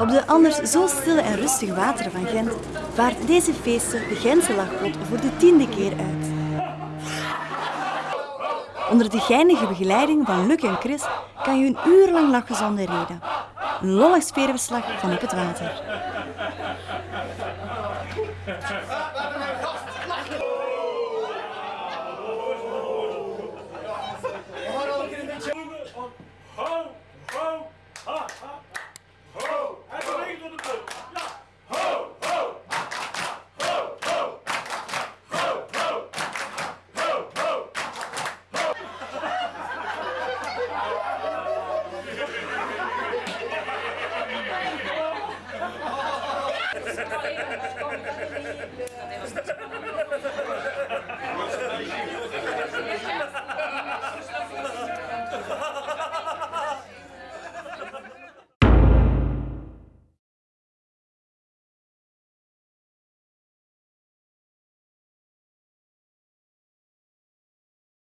Op de anders zo stille en rustige wateren van Gent vaart deze feesten de Gentse lachbot voor de tiende keer uit. Onder de geinige begeleiding van Luc en Chris kan je een uur lang lachen zonder reden. Een lollig sfeerverslag van op het water. 本当に。